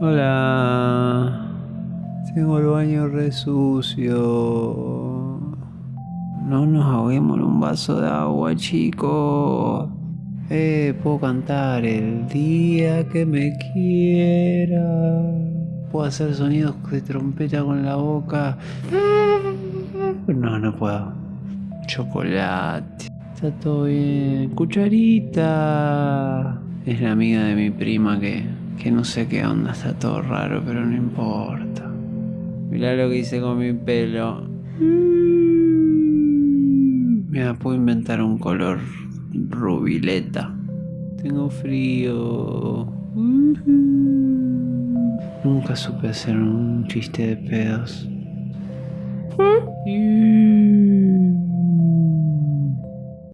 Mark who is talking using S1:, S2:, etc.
S1: Hola. Tengo el baño re sucio. No nos ahoguemos en un vaso de agua, chicos. Eh, puedo cantar el día que me quiera. Puedo hacer sonidos de trompeta con la boca. No, no puedo. Chocolate. Está todo bien. Cucharita. Es la amiga de mi prima que, que no sé qué onda. Está todo raro, pero no importa. Mirá lo que hice con mi pelo. Mira, puedo inventar un color rubileta. Tengo frío. Nunca supe hacer un chiste de pedos.